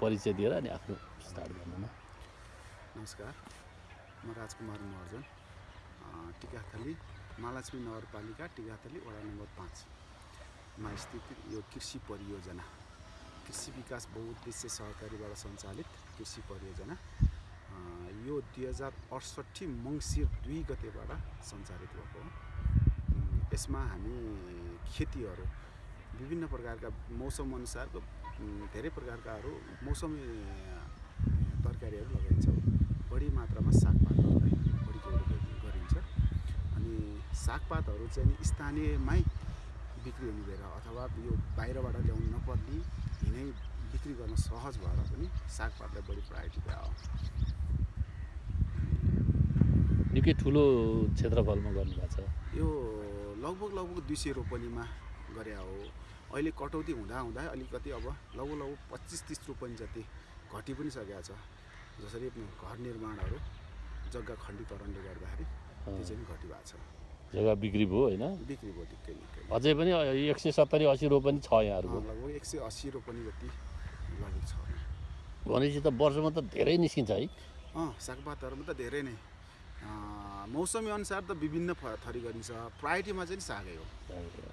परिचय दिएर अनि आफ्नो स्टार्ट गर्नु न नमस्कार म राजकुमार महर्जन टिकाथली महालक्ष्मी नगरपालिका टिकाथली वडा नम्बर पाँचमा स्थित यो कृषि परियोजना कृषि विकास बहुउद्देश्य सहकारीबाट सञ्चालित कृषि परियोजना यो दुई हजार अडसट्ठी मङ्सिर दुई गतेबाट सञ्चालित भएको हो। यसमा हामी खेतीहरू विभिन्न प्रकारका मौसम अनुसारको धेरै प्रकारकाहरू मौसमी तरकारीहरू लगाइन्छ। बढी मात्रामा सागपातहरूलाई बढी गरिन्छ। अनि सागपातहरू चाहिँ स्थानीयमै बिक्री हुने भएर अथवा यो बाहिरबाट ल्याउनु नपर्ने यिनै बिक्री गर्न सहज भएर पनि सागपातलाई बढी प्रायोरिटी हो निकै ठुलो क्षेत्रफलमा गर्नुभएको छ। यो लगभग लगभग दुई सय रोपनीमा गरे हो। अहिले कटौती हुँदा हुँदा अलिकति अब लगभग लगभग पच्चिस तिस रोपनी जति घटि पनि सकेको छ। जसरी घर निर्माणहरू जग्गा खण्डीकरणले गर्दाखेरि त्यो चाहिँ घटि भएको छ। जग्गा बिक्री भयो होइन? बिक्री भयो निकै निकै अझै पनि एक सय सत्तरी असी रोपनि छ यहाँहरूको। लगभग एक सय अस्सी रोपनी जति लगभग छ। भनेपछि त वर्षमा त धेरै निस्किन्छ है। अँ सागपातहरूमा त धेरै नै। मौसमी अनुसार त विभिन्न फ- थरी गरिन्छ। प्रायोरिटीमा चाहिँ सागै हो।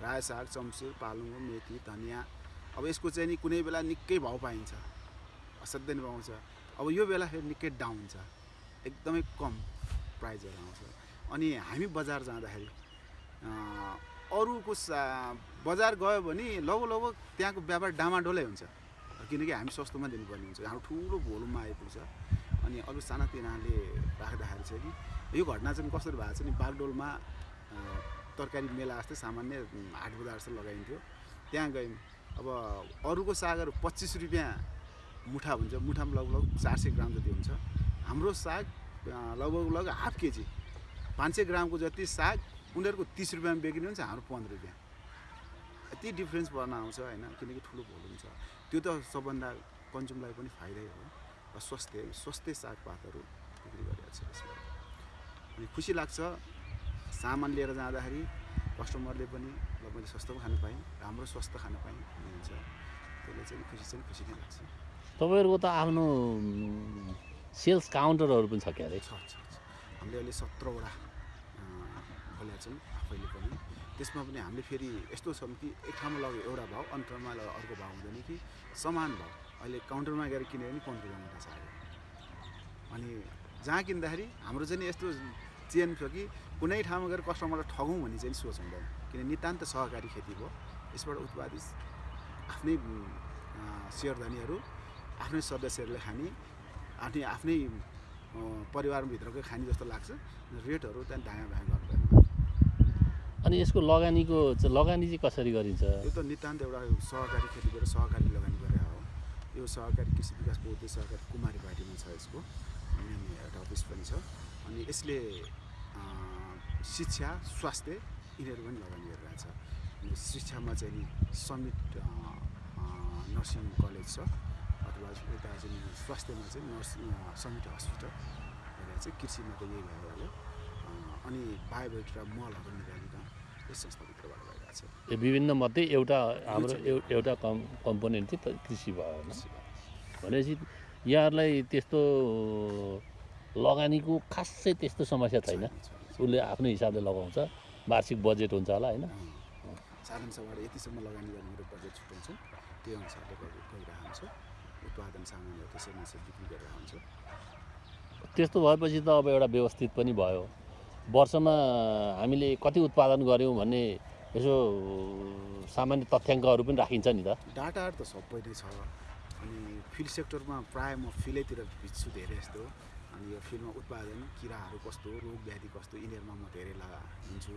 रायो साग चम्सुर पालुङ्गो मेथी धनियाँ। अब यसको चाहिँ नि कुनै बेला निकै भाउ पाइन्छ। असाध्यै नै पाउँछ। अब यो बेला फेरि निकै डाउन छ एकदमै कम प्राइजहरू आउँछ। अनि हामी बजार जाँदाखेरि अरूको सा बजार गयो भने लगभग लगभग त्यहाँको व्यापार डामाडोलै हुन्छ। किनकि हामी सस्तोमा दिनुपर्ने हुन्छ। हाम्रो ठुलो भोलुममा आइपुग्छ। अनि अरू सानातिनाले राख्दाखेरि चाहिँ नि यो घटना चाहिँ कसरी भएको छ नि बागडोलमा तरकारी मेला जस्तै सामान्य हाट बजार जस्तो लगाइन्थ्यो। त्यहाँ गयौँ। अब अरूको सागहरू पच्चिस रुपियाँ मुठा हुन्छ। मुठामा लगभग चार सय ग्राम जति हुन्छ। हाम्रो साग लगभग लगभग हाफ केजी। पाँच सय ग्रामको जति साग उनीहरूको तिस रुपियाँमा बेच्ने हुन्छ हाम्रो पन्ध्र रुपियाँ। यति डिफ्रेन्स पर्न आउँछ होइन? किनकि ठुलो भोल्युम छ त्यो त सबभन्दा कन्ज्युमलाई पनि फाइदै हो। र स्वास्थ्य स्वास्थ्य सागपातहरू बिक्री गरिरहेको छ खुसी लाग्छ। सामान लिएर जाँदाखेरि कस्टमरले पनि ल मैले सस्तो खान पाएँ राम्रो स्वास्थ्य खान पाएँ हुन्छ त्यसले चाहिँ खुसी चाहिँ खुसी नै लाग्छ। तपाईँहरूको त आफ्नो सेल्स काउन्टरहरू पनि छ क्यारे छ छ हामीले अहिले सत्रवटा खोलेका छौँ आफैले पनि। त्यसमा पनि हामीले फेरि यस्तो छौँ कि एक ठाउँमा लग्यो एउटा भाउ लगेर अर्को भाउ हुँदैन कि समान भाउ। अहिले काउन्टरमा गएर किन्यो भने पन्ध्र रुपियाँ मुठा छ अहिले अनि जहाँ किन्दाखेरि हाम्रो चाहिँ यस्तो चेन छ कि कुनै ठाउँमा गएर कस्टमरलाई ठगौँ भन्ने चाहिँ सोच हुँदैन। किन नितान्त सहकारी खेती भयो यसबाट उत्पादित आफ्नै सेयरधनीहरू आफ्नै सदस्यहरूले खाने आफ्नै आफ्नै परिवारभित्रकै खाने जस्तो लाग्छ रेटहरू त्यहाँ दायाँ बायाँ गर्दैन। अनि यसको लगानीको लगानी चाहिँ कसरी गरिन्छ? यो त नितान्त एउटा सहकारी खेती गरेर सहकारी लगानी गरेर हो। यो सहकारी कृषि विकास बौद्ध सहकारी कुमारी पार्टीमा छ यसको। मेन एउटा अफिस पनि छ। अनि यसले शिक्षा स्वास्थ्य यिनीहरू पनि लगानी गरिरहेछ। अनि शिक्षामा चाहिँ समिट नर्सिङ कलेज छ। अथवा यता चाहिँ स्वास्थ्यमा चाहिँ नर्सिङ समिट हस्पिटल भनेर चाहिँ कृषिमा त यही भइहाल्यो अँ, अनि बायोबेट र मलहरू निकालिकन यस संस्थाभित्रबाट भइरहेछ यो विभिन्न मध्ये एउटा हाम्रो एउ- एउटा कम् कम्पोनेन्ट चाहिँ कृषि भयो भनेपछि यहाँहरूलाई त्यस्तो लगानीको खासै त्यस्तो समस्या छैन। उसले आफ्नो हिसाबले लगाउँछ। वार्षिक बजेट हुन्छ होला होइन? साधन सभाबाट यतिसम्म लगानी गर्ने मेरो बजेट छुट्याउँछ। त्यो अनुसारले हुन्छ उत्पादन सामानहरू त्यसै बिक्री गरेर हुन्छ त्यस्तो भएपछि त अब एउटा व्यवस्थित पनि भयो। वर्षमा हामीले कति उत्पादन गऱ्यौँ भन्ने यसो सामान्य तथ्याङ्कहरू पनि राखिन्छ नि त। डाटाहरू त सबै नै छ। अनि फिल्ड सेक्टरमा प्रायः म फिल्डैतिर भिज्छु धेरै जस्तो। अनि यो फिल्डमा उत्पादन किराहरू कस्तो रोग व्याधि कस्तो यिनीहरूमा म धेरै लगा हुन्छु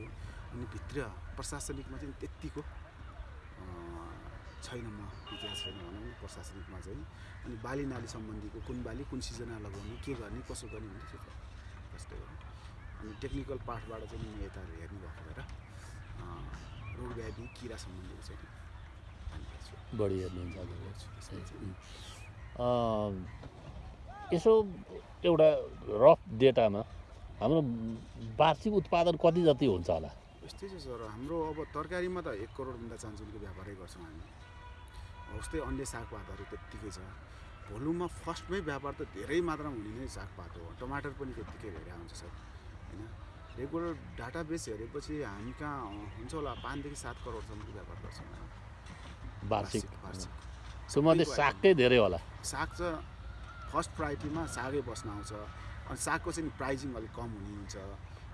अनि भित्र प्रशासनिकमा चाहिँ त्यत्तिको छैन म इतिहास छैन भनौँ प्रशासनिकमा चाहिँ। अनि बाली नाली सम्बन्धीको कुन बाली कुन सिजनमा लगाउने के गर्ने कसो गर्ने भन्ने त्यो त जस्तै हो अनि टेक्निकल पार्टबाट चाहिँ म यता हेर्नु भएर रोग व्याधि किरा सम्बन्धीको चाहिँ बढी हेर्नुहुन्छ यसो एउटा रफ डेटामा हाम्रो वार्षिक उत्पादन कति जति हुन्छ होला? यस्तै छ सर हाम्रो अब तरकारीमा त एक करोडभन्दा चान्चुलको व्यापारै गर्छौँ हामी। उस्तै अन्य सागपातहरू त्यत्तिकै छ। भोलुममा फर्स्टमै व्यापार त धेरै मात्रामा हुने नै सागपात हो। टमाटर पनि त्यत्तिकै धेरै आउँछ सर होइन? रेगुलर डाटा बेस हेरेपछि हामी कहाँ हुन्छ होला? पाँचदेखि सात करोडसम्मको व्यापार गर्छौँ वार्षिक। त्योमध्ये सबैको सागकै धेरै होला। साग चाहिँ फर्स्ट प्रायोरिटीमा सागै बस्न आउँछ। अनि सागको चाहिँ प्राइजिङ अलिक कम हुने हुन्छ।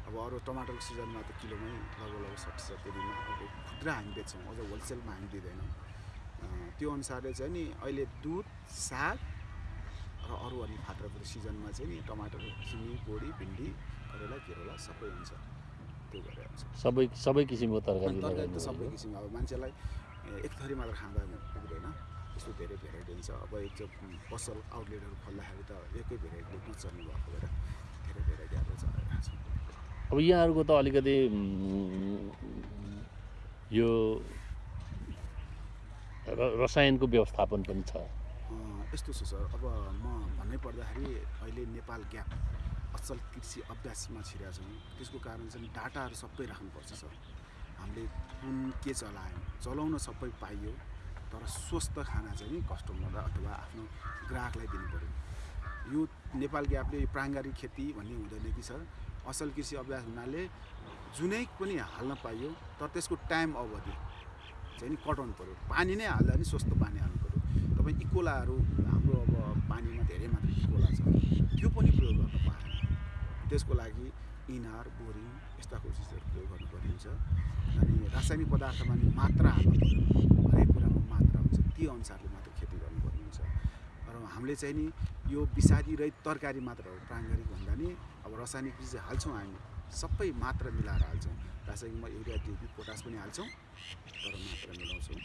अब अरू टमाटरको सिजनमा त किलोमै लगभग लगभग साठी सत्तरीमा अब खुद्रा हामी बेच्छौँ अझ होलसेलमा हामी दिँदैनौँ। त्यो अनुसारले चाहिँ नि अहिले दुध साग र अरू अनि फात्राफुत्री सिजनमा चाहिँ नि टमाटर सिमी बोडी भिन्डी करेला केरेला सबै हुन्छ। त्यो गरेर हुन्छ। सबै सबै किसिमको तरकारी तरकारी त सबै। किसिमको। अब मान्छेलाई एक थरी मात्र खाँदा पुग्दैन। त्यस्तो धेरै भेराइटी हुन्छ। अब एक चाहिँ पसल आउटलेटहरू खोल्दाखेरि त एकै भेराइटीले नचल्ने भएको भएर धेरै भेराइटी अब छ। अब यहाँहरूको त अलिकति यो र- रसायनको व्यवस्थापन पनि छ। यस्तो छ सर। अब म भन्नै पर्दाखेरि अहिले नेपाल ग्याप असल कृषि अभ्यासमा छिरेका छौँ। त्यसको कारण चाहिँ डाटाहरू सबै राख्नुपर्छ सर। हामीले कुन के चलायौँ चलाउन सबै पाइयो तर स्वस्थ खाना चाहिँ नि कस्टमरलाई अथवा आफ्नो ग्राहकलाई दिनु पऱ्यो। यो नेपाल ग्यापले यो प्राङ्गारिक खेती भन्ने हुँदैन कि सर। असल कृषि अभ्यास हुनाले जुनै पनि हाल्न पाइयो तर त्यसको टाइम अवधि चाहिँ नि कटाउनु पऱ्यो। पानी नै हाल्दा नि स्वस्थ पानी हाल्नु पऱ्यो। तपाईँ इकोलाहरू हाम्रो अब पानीमा धेरै मात्रा इकोला छ। त्यो पनि प्रयोग गर्न पाएन। त्यसको लागि इनार बोरिङ यस्ता चिजहरू प्रयोग गर्नुपर्ने हुन्छ अनि रासायनिक पदार्थमा नि मात्रा हाल्नु हरेक कुरामा मात्रा हुन्छ। त्यो अनुसारले मात्र खेती गर्नुपर्ने हुन्छ र हामीले चाहिँ नि यो विषादी रहित तरकारी मात्र हो। प्राङ्गारिक भन्दा नि अब रासायनिक चिज हाल्छौँ हामी सबै मात्रा मिलाएर हाल्छौँ। रासायनिकमा युरिया डिपी पोटास पनि हाल्छौँ तर मात्रा मिलाउँछौँ।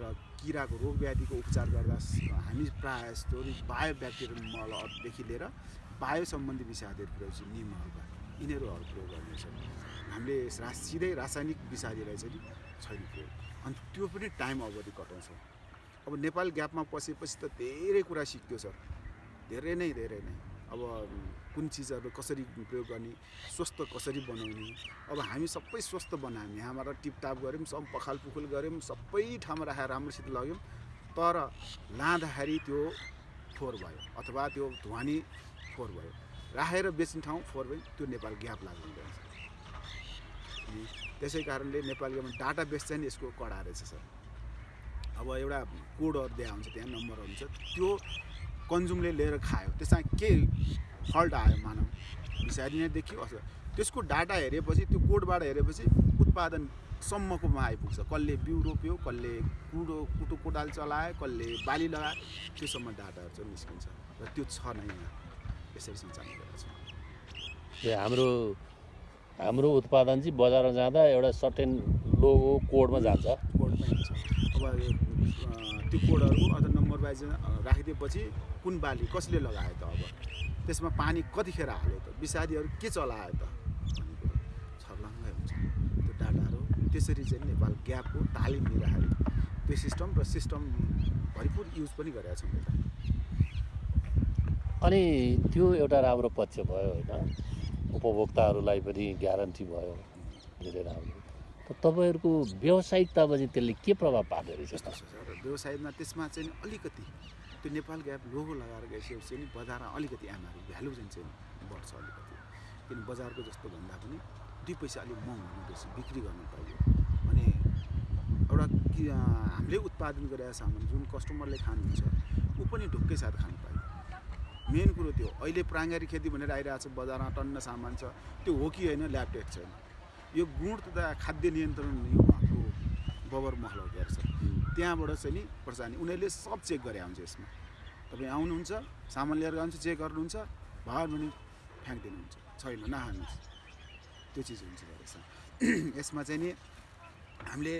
र किराको रोग व्याधिको उपचार गर्दा हामी प्रायः जस्तो बायो ब्याक्टेरियल मलदेखि लिएर बायो सम्बन्धी विषादीहरू प्रयोग चाहिँ निमहरूका यिनीहरूहरू प्रयोग गर्नेछ हामीले रा सिधै रासायनिक विषादीलाई चाहिँ छैन प्रयोग अनि त्यो पनि टाइम अवधि कटाउँछौँ। अब नेपाल ग्यापमा पसेपछि त धेरै कुरा सिक्यो सर। धेरै नै धेरै नै। अब कुन चिजहरू कसरी प्रयोग गर्ने स्वस्थ कसरी बनाउने अब हामी सबै स्वस्थ बनायौँ। यहाँबाट टिपटाप गऱ्यौँ सब पखाल पुखुल गऱ्यौँ सबै ठाउँमा राखेर राम्रोसित लग्यौँ। तर लाँदाखेरि त्यो फोहोर भयो अथवा त्यो धुवानी फोहोर भयो। राखेर बेच्ने ठाउँ फोहोर भयो त्यो नेपाल ग्याप लाग्नु अनि त्यसै कारणले नेपाल ग्यापमा डाटा बेस चाहिँ यसको कडा रहेछ सर। अब एउटा कोडहरू दिएको हुन्छ त्यहाँ नम्बरहरू हुन्छ त्यो कन्ज्युमले लिएर खायो। त्यसमा के फल्ट आयो मानव? विषादी नै देखियो। अथवा त्यसको डाटा हेरेपछि त्यो कोडबाट हेरेपछि उत्पादनसम्मकोमा आइपुग्छ। कसले बिउ रोप्यो कसले कुडो कुटो कोदाल चलायो कसले बाली लगायो त्योसम्म डाटाहरू चाहिँ निस्किन्छ। र त्यो छ नै यहाँ। यसरी सञ्चालन गरेको छ हाम्रो हाम्रो उत्पादन चाहिँ बजारमा जाँदा एउटा सर्टेन लोगो कोडमा जान्छ। कोडमै हुन्छ अब त्यो कोडहरू अथवा नम्बर वाइज राखिदिएपछि कुन बाली कसले लगायो त अब? त्यसमा पानी कतिखेर हाल्यो त? विषादीहरू के चलायो त? भन्ने कुरो। छर्लङ्गै हुन्छ। त्यो डाटाहरू त्यसरी चाहिँ नेपाल ग्यापको तालिम लिँदाखेरि त्यो सिस्टम र सिस्टम भरिपुर युज पनि गरेका छौँ यता अनि त्यो एउटा राम्रो पक्ष भयो होइन। उपभोक्ताहरूलाई पनि ग्यारेन्टी भयो। धेरै राम्रो। तपाईँहरूको व्यावसायिकतामा चाहिँ त्यसले के प्रभाव पार्दो रहेछ? व्यवसायमा त्यसमा चाहिँ अलिकति त्यो नेपाल ग्याप लोगो लगाएर गइसकेपछि नि बजारमा अलिकति एमआरपी भ्यालु चाहिँ चाहिँ बढ्छ अलिकति। किन बजारको जस्तो भन्दा पनि दुई पैसा अलिक महँगो हुनुपर्छ बिक्री गर्नु पाइयो। अनि एउटा हामीले उत्पादन गरेका सामान जुन कस्टमरले खानुहुन्छ ऊ पनि ढुक्कै साथ खानु पाइयो मेन कुरो त्यो अहिले प्राङ्गारिक खेती भनेर आइरहेको छ बजारमा टन्न सामान छ। त्यो हो कि होइन ल्याब टेस्ट छैन। यो गुण तथा खाद्य नियन्त्रण उहाँको बबर महल गर्छ त्यहाँबाट चाहिँ नि अनि उनीहरूले सब चेक गरे हुन्छ यसमा। तपाईँ आउनुहुन्छ सामान लिएर जानुहुन्छ चेक गर्नुहुन्छ भयो भने फ्याँकिदिनुहुन्छ। छैन नखानुहोस् त्यो चिज हुन्छ यसमा चाहिँ नि हामीले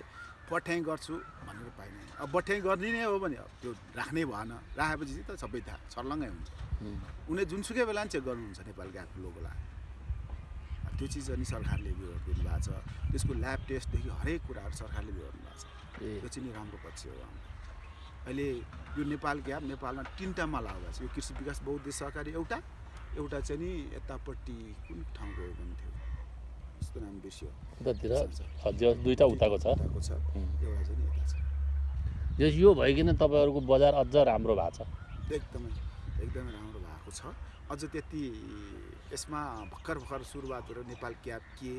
पठ्याइ गर्छु भनेर पाइने। अब बठ्याइ गर्ने नै हो भने अब त्यो राख्नै भएन। राखेपछि त सबै थाहा छर्लङ्गै हुन्छ। उनीहरूले जुनसुकै बेला नि चेक गर्नुहुन्छ नेपाल ग्यापको लोगोलाई। त्यो चिज अनि सरकारले बिहोर दिनुभएको छ। त्यसको ल्याब टेस्टदेखि हरेक कुराहरू सरकारले बिहोर्नु भएको छ। त्यो चाहिँ नि राम्रो पक्ष हो अहिले यो नेपाल ग्याप नेपालमा तिनवटामा लाग्दा छ। यो कृषि विकास बहुद्देश्य सहकारी एउटा। एउटा चाहिँ नि यतापट्टि कुन ठाउँको थियो यस्तो नाम बिर्सियो उतातिर दुईवटा उताको छ। उताको छ। उम्. एउटा चाहिँ नि यता छ। यो यो भइकन तपाईँहरूको बजार अझ राम्रो भएको छ। एकदमै एकदमै राम्रो भएको छ। अझ त्यति यसमा भर्खर भर्खर सुरुवातहरू नेपाल क्याब के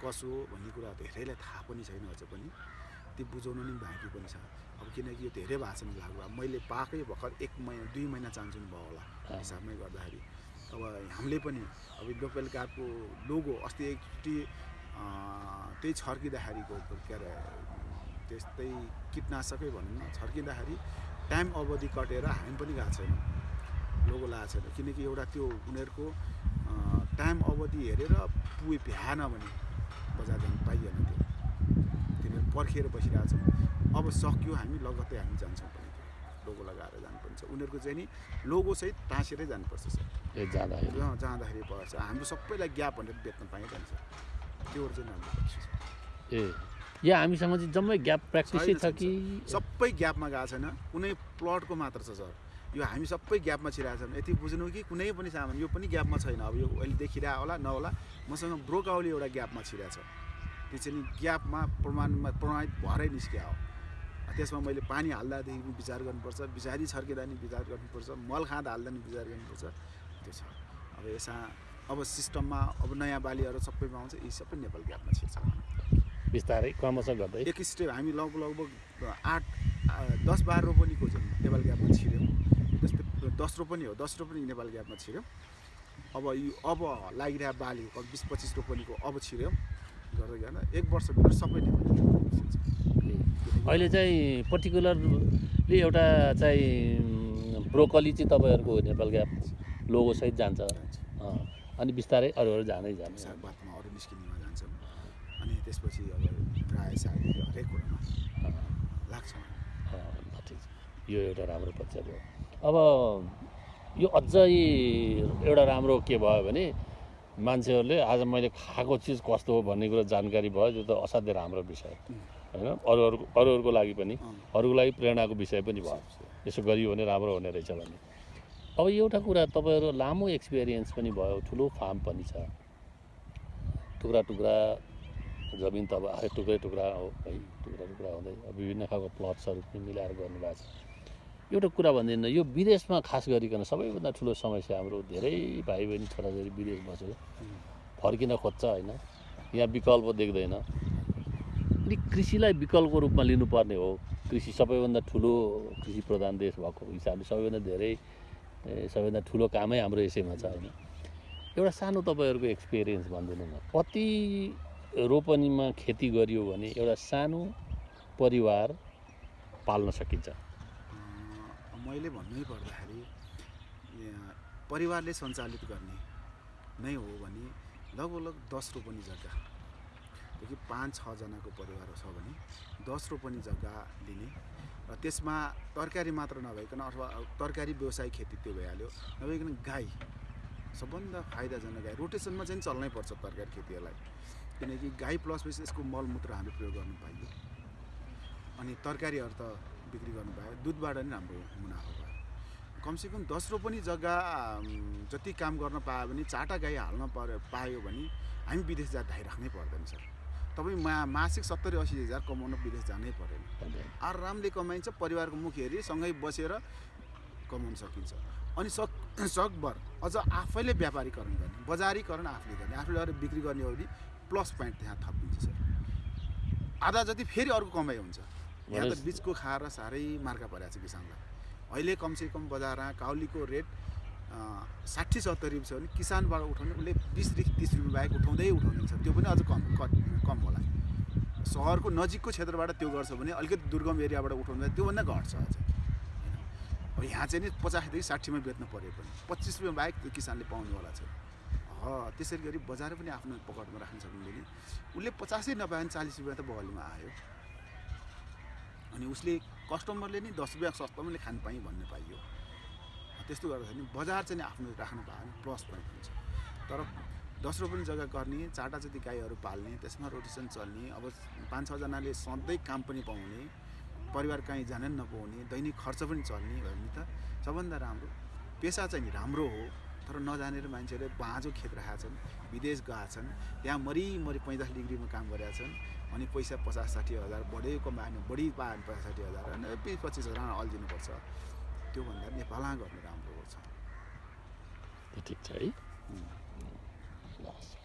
कसो भन्ने कुरा धेरैलाई थाहा पनि छैन अझ पनि। त्यो बुझाउनु नि बाँकी पनि छ। अब किनकि यो धेरै भाषामा लागु अब मैले पाएकै भर्खर एक महिना दुई महिना चान्सुन भयो होला। हिसाबमै गर्दाखेरि। अब हामीले पनि अब लोकल कार्डको लोगो अस्ति एकचोटि त्यही छर्किँदाखेरिको के अरे त्यस्तै कीटनाशकै भनौँ न छर्किँदाखेरि टाइम अवधि कटेर हामी पनि गएको छैनौँ। लोगो लगाएको छैन। किनकि एउटा त्यो उनीहरूको टाइम अवधि हेरेर पुगे भ्याएन भने बजार जानु पाइएन त्यो। तिनीहरू पर्खिएर छौँ अब सक्यो हामी लगत्तै हामी जान्छौँ पनि लोगो लगाएर जानुपर्छ। उनीहरूको चाहिँ नि लोगोसहित टाँसेरै जानुपर्छ सर। जाँदाखेरि जाँदाखेरि पर्छ हाम्रो सबैलाई ग्याप भनेर बेच्न पाइन्छ त्योहरू चाहिँ पर्छ ए या हामीसँग चाहिँ जम्मै ग्याप प्र्याक्टिसै छ कि? सबै ग्यापमा गएको छैन। कुनै प्लटको मात्र छ सर। यो हामी सबै ग्यापमा छिरहेको छौँ। यति बुझ्नु कि कुनै पनि सामान यो पनि ग्यापमा छैन। अब यो अहिले देखिरहेको होला नहोला। मसँग ब्रोकाउली एउटा ग्यापमा छिरेको छ। त्यो चाहिँ ग्यापमा प्रमाणमा प्रमाणित भएरै निस्किया हो। त्यसमा मैले पानी हाल्दादेखि विचार गर्नुपर्छ। बिचारी छर्किँदा नि विचार गर्नुपर्छ। मल खाँदा हाल्दा नि विचार गर्नुपर्छ। त्यो छ। अब यसमा अब सिस्टममा अब नयाँ बालीहरू सबै पाउँछ यी सबै नेपाल ग्यापमा छिर्छ। बिस्तारै क्रमशः गर्दै। एक स्टेप हामी लगभग लगभग आठ दस बाह्र रोपनीको चाहिँ नेपाल ग्यापमा छिर्यौँ जस्तै दस रोपनी हो दस रोपनी नेपाल ग्यापमा छिर्यौँ अब यो अब लागिरहेको बाली अब बिस पच्चिस रोपनीको अब छिर्यौँ गर्दै गर्दा एक वर्षभित्र सबै नेपाल अहिले चाहिँ पर्टिकुलरली एउटा चाहिँ ब्रोकली चाहिँ तपाईँहरूको नेपाल ग्याप लोगोसहित जान्छ। अनि बिस्तारै अरूहरू जाँदै जान्छ। सागपातमा अरू निस्किनेमा जान्छौँ। अनि त्यसपछि अब रायो साग हरेक कुरामा लाग्छ ठिक यो एउटा राम्रो पक्ष भयो अब यो अझै एउटा राम्रो के भयो भने मान्छेहरूले आज मैले खाएको चिज कस्तो हो भन्ने कुरो जानकारी भयो त्यो त असाध्यै राम्रो विषय। होइन? अरू अरू अरूहरूको लागि पनि। अरूको लागि प्रेरणाको विषय पनि भयो। यसो गरियो भने राम्रो हुने रहेछ भन्ने। अब एउटा कुरा तपाईँहरू लामो एक्सपिरियन्स पनि भयो ठुलो फार्म पनि छ। टुक्रा टुक्रा जमिन त अब टुक्रै टुक्रा हो है टुक्रा टुक्रा हुँदै विभिन्न खालको प्लट्सहरू पनि मिलाएर गर्नुभएको छ। एउटा कुरा भनिदिनु यो विदेशमा खास गरिकन सबैभन्दा ठुलो समस्या हाम्रो धेरै भाइ बहिनी छोराछोरी विदेश बसेर फर्किन खोज्छ होइन? यहाँ विकल्प देख्दैन। अनि कृषिलाई विकल्पको रूपमा लिनुपर्ने हो। कृषि सबैभन्दा ठुलो कृषि प्रधान देश भएको हिसाबले सबैभन्दा धेरै सबैभन्दा ठुलो कामै हाम्रो यसैमा छ होइन एउटा सानो तपाईँहरूको एक्सपिरियन्स भनिदिनु न। कति रोपनीमा खेती गरियो भने एउटा सानो परिवार पाल्न सकिन्छ? मैले भन्नै पर्दाखेरि परिवारले सञ्चालित गर्ने नै हो भने लगभग लगभग दस रोपनी जग्गादेखि पाँच छजनाको परिवार छ भने दस रोपनी जग्गा लिने र त्यसमा तरकारी मात्र नभइकन अथवा तरकारी व्यवसाय खेती त्यो भइहाल्यो नभइकन गाई सबभन्दा फाइदाजनक गाई। रोटेसनमा चाहिँ चल्नै पर्छ तरकारी खेतीहरूलाई। किनकि गाई प्लस बेसी यसको मलमूत्र हामीले प्रयोग गर्नु पाइयो। अनि तरकारीहरू त बिक्री गर्नु पायो दुधबाट नि हाम्रो मुनाफा भयो। कमसेकम दस रोपनी जग्गा जति काम गर्न पायो भने चारवटा गाई हाल्न पर्यो पायो भने हामी विदेश जा धाइराख्नै पर्दैन सर। तपाईँ मा मासिक सत्तरी असी हजार कमाउन विदेश जानै परेन। आरामले कमाइन्छ परिवारको मुख हेरी सँगै बसेर कमाउन सकिन्छ। अनि सक सकभर अझ आफैले व्यापारीकरण गर्ने बजारीकरण आफूले गर्ने आफूले अरू बिक्री गर्ने हो भने प्लस पोइन्ट त्यहाँ थपिन्छ सर। आधा जति फेरि अर्को कमाइ हुन्छ। यहाँ त बिचको खाएर साह्रै मार्का परेको छ किसानलाई। अहिले कमसेकम बजारमा काउलीको रेट साठी सत्तरी छ भने किसानबाट उठाउने उसले बिसदेखि तिस रुपियाँ बाहेक उठाउँदै उठाउँदै छ त्यो पनि अझ कम कट कम होला। सहरको नजिकको क्षेत्रबाट त्यो गर्छ भने अलिकति दुर्गम एरियाबाट उठाउँदा त्योभन्दा घट्छ अझ। अब यहाँ चाहिँ नि पचासदेखि साठीमा बेच्न पऱ्यो पनि। पच्चिस रुपियाँ बाहेक त्यो किसानले पाउनेवाला छ त्यसरी गरी बजार पनि आफ्नो पकडमा राख्न सकिँदैन उसले पचासै नपायो भने चालिस रुपियाँ त बगलीमा आयो। अनि उसले कस्टमरले नि दस रुपियाँ सस्तोमा खानु पाएँ भन्ने पाइयो। त्यस्तो गर्दाखेरि बजार चाहिँ आफ्नो राख्नु पायो भने प्लस पोइन्ट हुन्छ। तर दस रुपियाँ जग्गा गर्ने चारवटा जति गाईहरू पाल्ने त्यसमा रोटेसन चल्ने अब पाँच छजनाले सधैँ काम पनि पाउने परिवार कहीँ जान पनि नपाउने दैनिक खर्च पनि चल्ने भयो भने त। सबभन्दा राम्रो पेसा चाहिँ राम्रो हो तर नजानेर मान्छेहरूले बाँझो खेत राखेका छन् विदेश गएका छन् त्यहाँ मरिमरि पैँतालिस डिग्रीमा काम गरेका छन् अनि पैसा पचास साठी हजार बढी कमायो भने बढी पायो भने पचास साठी हजार अनि बिस पच्चिस हजार अल्झिनुपर्छ। त्योभन्दा नेपालमा गर्नु राम्रो छ त्यो ठिक छ है। loss.